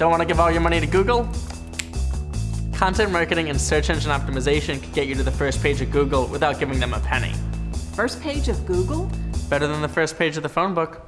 Don't want to give all your money to Google? Content marketing and search engine optimization could get you to the first page of Google without giving them a penny. First page of Google? Better than the first page of the phone book.